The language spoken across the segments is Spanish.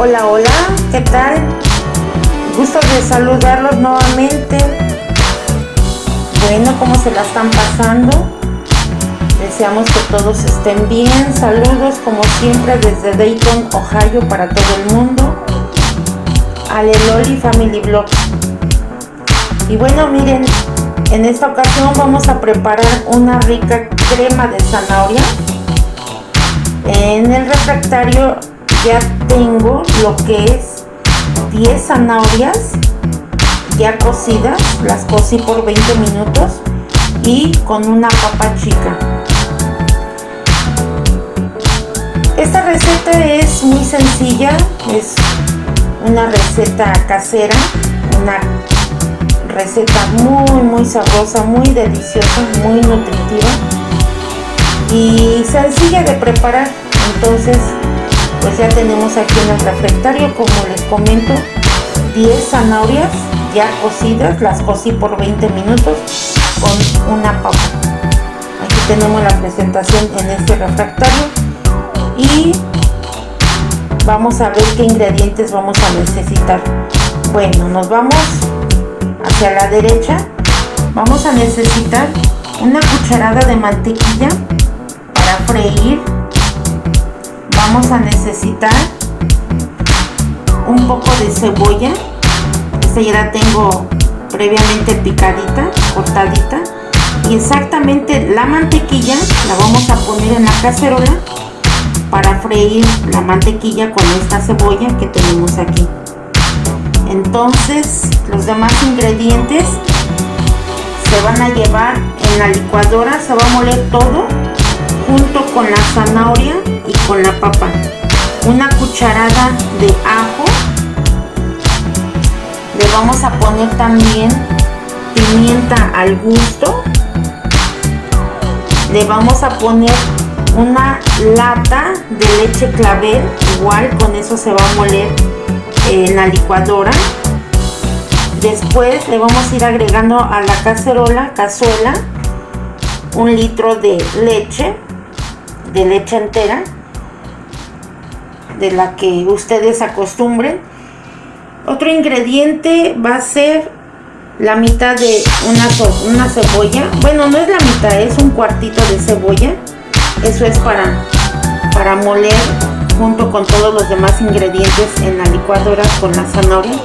Hola, hola, ¿qué tal? Gusto de saludarlos nuevamente. Bueno, ¿cómo se la están pasando? Deseamos que todos estén bien. Saludos como siempre desde Dayton, Ohio para todo el mundo. Aleloli Family Blog. Y bueno, miren, en esta ocasión vamos a preparar una rica crema de zanahoria. En el refractario ya tengo lo que es 10 zanahorias ya cocidas, las cocí por 20 minutos y con una papa chica. Esta receta es muy sencilla, es una receta casera, una receta muy muy sabrosa, muy deliciosa, muy nutritiva y sencilla de preparar. Entonces pues ya tenemos aquí en el refractario como les comento 10 zanahorias ya cocidas las cocí por 20 minutos con una papa. Aquí tenemos la presentación en este refractario y vamos a ver qué ingredientes vamos a necesitar. Bueno nos vamos hacia la derecha. Vamos a necesitar una cucharada de mantequilla para freír vamos a necesitar un poco de cebolla. Esta ya la tengo previamente picadita cortadita. Y exactamente la mantequilla la vamos a poner en la cacerola para freír la mantequilla con esta cebolla que tenemos aquí. Entonces los demás ingredientes se van a llevar en la licuadora se va a moler todo junto con la zanahoria y con la papa. Una cucharada de ajo. Le vamos a poner también pimienta al gusto. Le vamos a poner una lata de leche clavel. Igual con eso se va a moler en la licuadora. Después le vamos a ir agregando a la cacerola cazuela un litro de leche de leche entera de la que ustedes acostumbren. Otro ingrediente va a ser la mitad de una, una cebolla. Bueno no es la mitad es un cuartito de cebolla. Eso es para para moler junto con todos los demás ingredientes en la licuadora con la zanahoria.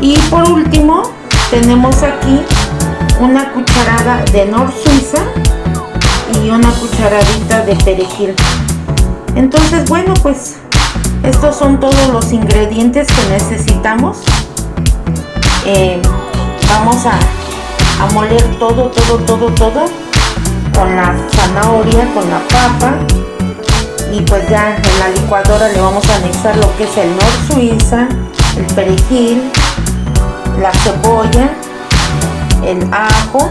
Y por último tenemos aquí una cucharada de nor suiza y una cucharadita de perejil. Entonces bueno pues estos son todos los ingredientes que necesitamos. Eh, vamos a, a moler todo todo todo todo con la zanahoria con la papa. Y pues ya en la licuadora le vamos a anexar lo que es el nor suiza el perejil la cebolla el ajo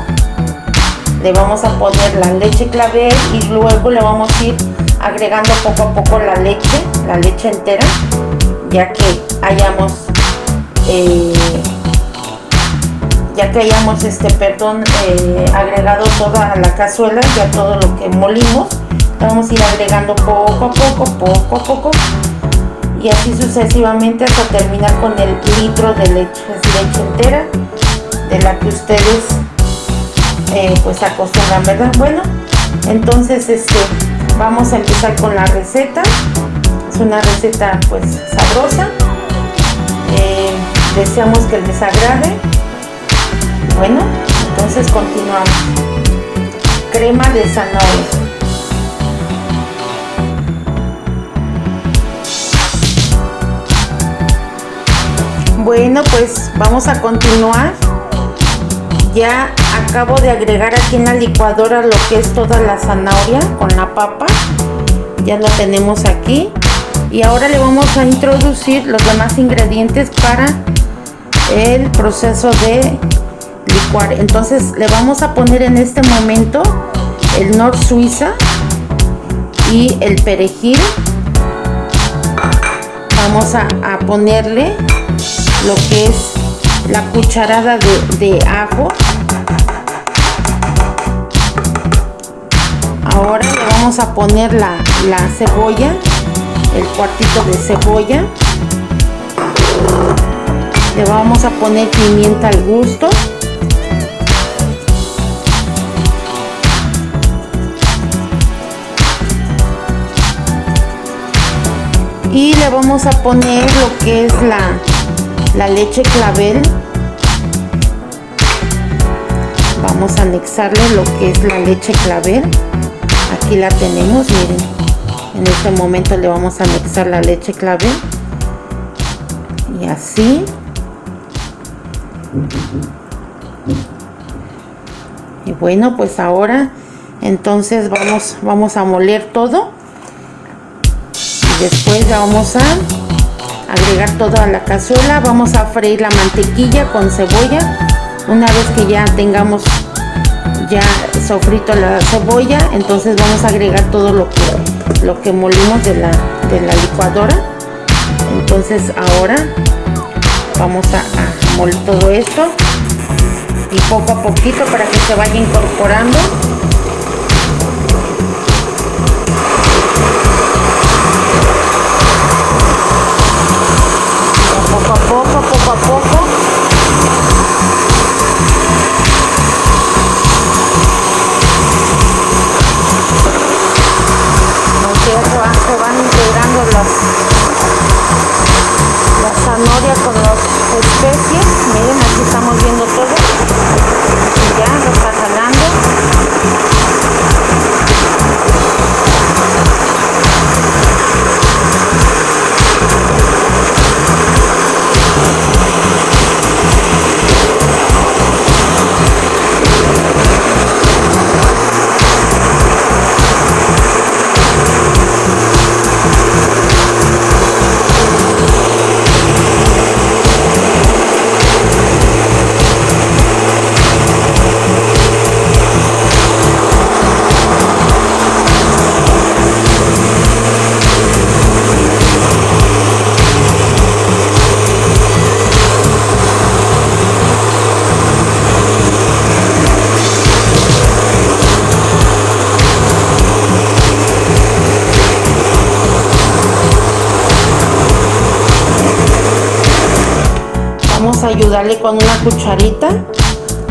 le vamos a poner la leche clavel y luego le vamos a ir agregando poco a poco la leche la leche entera ya que hayamos eh, ya que hayamos este perdón eh, agregado toda la cazuela ya todo lo que molimos vamos a ir agregando poco a poco poco a poco y así sucesivamente hasta terminar con el litro de leche leche entera de la que ustedes pues acostumbran, ¿verdad? Bueno, entonces este, vamos a empezar con la receta. Es una receta pues sabrosa. Eh, deseamos que les agrade. Bueno, entonces continuamos. Crema de zanahoria. Bueno, pues vamos a continuar. Ya acabo de agregar aquí en la licuadora lo que es toda la zanahoria con la papa. Ya lo tenemos aquí. Y ahora le vamos a introducir los demás ingredientes para el proceso de licuar. Entonces le vamos a poner en este momento el nor suiza y el perejil. Vamos a, ponerle lo que es la cucharada de, de ajo ahora le vamos a poner la, cebolla el cuartito de cebolla. Le vamos a poner pimienta al gusto. Y le vamos a poner lo que es la, la leche clavel. Vamos a anexarle lo que es la leche clavel aquí la tenemos miren. En este momento le vamos a anexar la leche clavel y así. Y bueno pues ahora entonces vamos vamos a moler todo. Después ya vamos a agregar todo a la cazuela. Vamos a freír la mantequilla con cebolla. Una vez que ya tengamos ya sofrito la cebolla entonces vamos a agregar todo lo que lo que molimos de la, de la licuadora. Entonces ahora vamos a, a moler todo esto y poco a poquito para que se vaya incorporando ayudarle con una cucharita.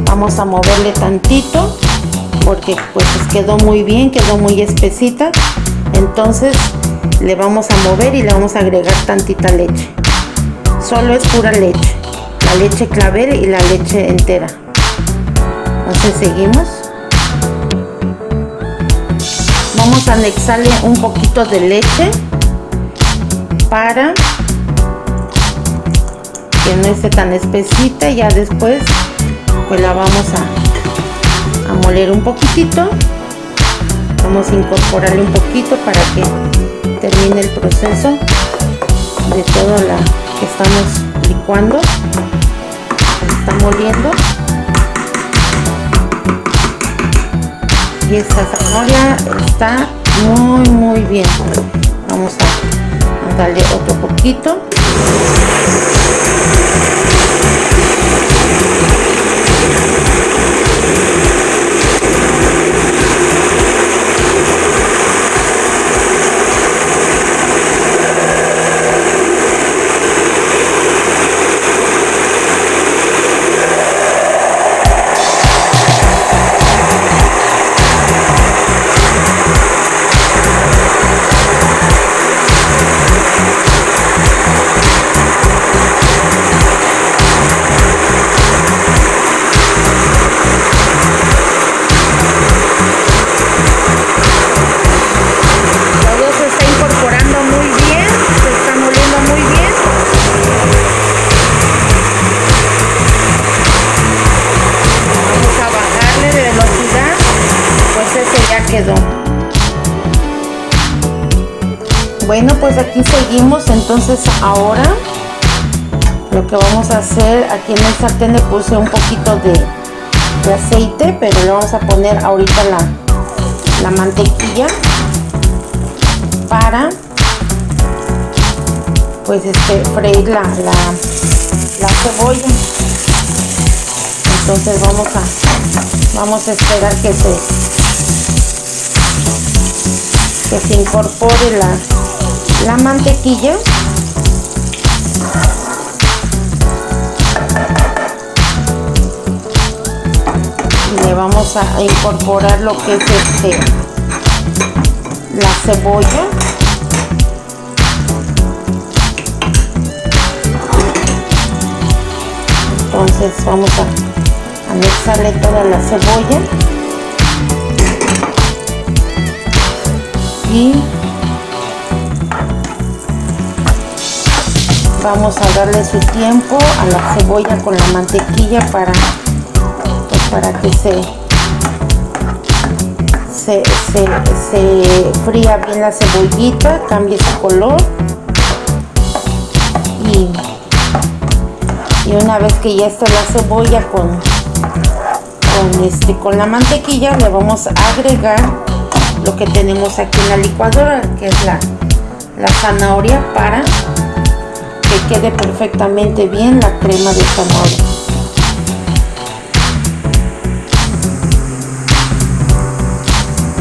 Vamos a moverle tantito porque pues quedó muy bien quedó muy espesita. Entonces le vamos a mover y le vamos a agregar tantita leche. Solo es pura leche. La leche clavel y la leche entera. Entonces seguimos. Vamos a anexarle un poquito de leche para que no esté tan espesita ya después pues la vamos a, moler un poquitito. Vamos a incorporarle un poquito para que termine el proceso de todo la que estamos licuando. Está moliendo. Y esta zanahoria está muy muy bien. Vamos a darle otro poquito Thank you. Bueno pues aquí seguimos entonces ahora lo que vamos a hacer aquí en el sartén le puse un poquito de, aceite pero le vamos a poner ahorita la, la mantequilla para pues este freír la, la, cebolla. Entonces vamos a vamos a esperar que se que se incorpore la, la mantequilla. Le vamos a incorporar lo que es este la cebolla. Entonces vamos a anexarle toda la cebolla. Y vamos a darle su tiempo a la cebolla con la mantequilla para pues, para que se se, se, fría bien la cebollita cambie su color. Y, y una vez que ya está la cebolla con con este con la mantequilla le vamos a agregar lo que tenemos aquí en la licuadora que es la, la zanahoria para que quede perfectamente bien la crema de zanahoria.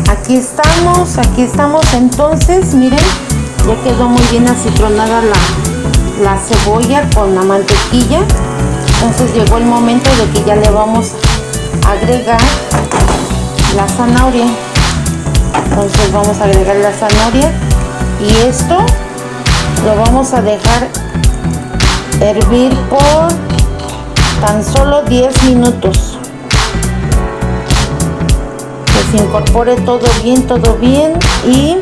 Aquí estamos aquí estamos. Entonces miren ya quedó muy bien acitronada la, la cebolla con la mantequilla. Entonces llegó el momento de que ya le vamos a agregar la zanahoria. Entonces vamos a agregar la zanahoria. Y esto lo vamos a dejar hervir por tan solo 10 minutos. Que se incorpore todo bien todo bien y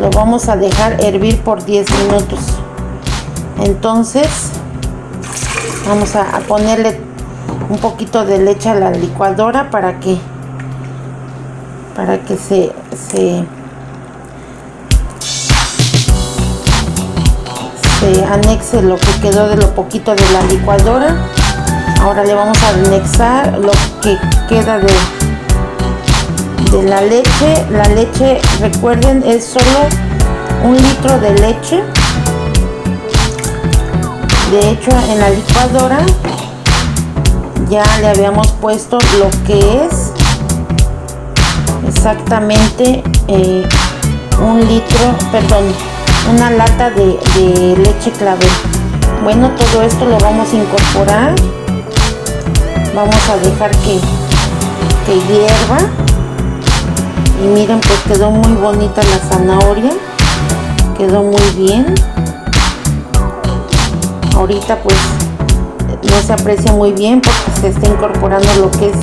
lo vamos a dejar hervir por 10 minutos. Entonces vamos a, ponerle un poquito de leche a la licuadora para que para que se, se anexe lo que quedó de lo poquito de la licuadora. Ahora le vamos a anexar lo que queda de de la leche. La leche recuerden es solo un litro de leche. De hecho en la licuadora ya le habíamos puesto lo que es exactamente eh, un litro perdón una lata de, leche clavel. Bueno todo esto lo vamos a incorporar. Vamos a dejar que, que hierva. Y miren pues quedó muy bonita la zanahoria. Quedó muy bien. Ahorita pues no se aprecia muy bien porque se está incorporando lo que es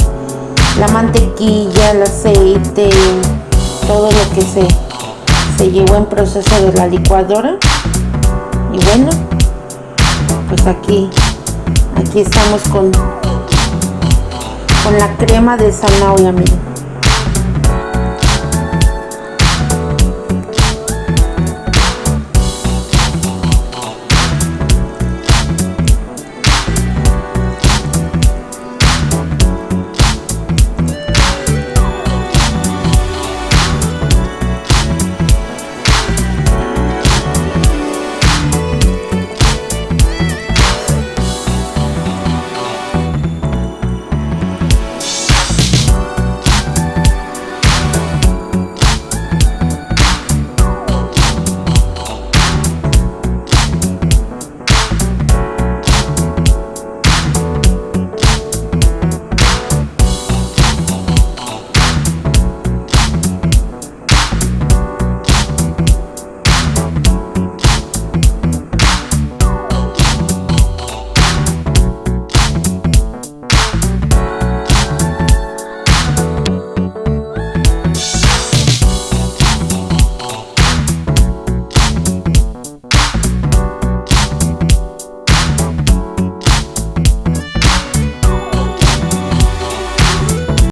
la mantequilla, el aceite, todo lo que se se llevó en proceso de la licuadora. Y bueno pues aquí aquí estamos con con la crema de zanahoria miren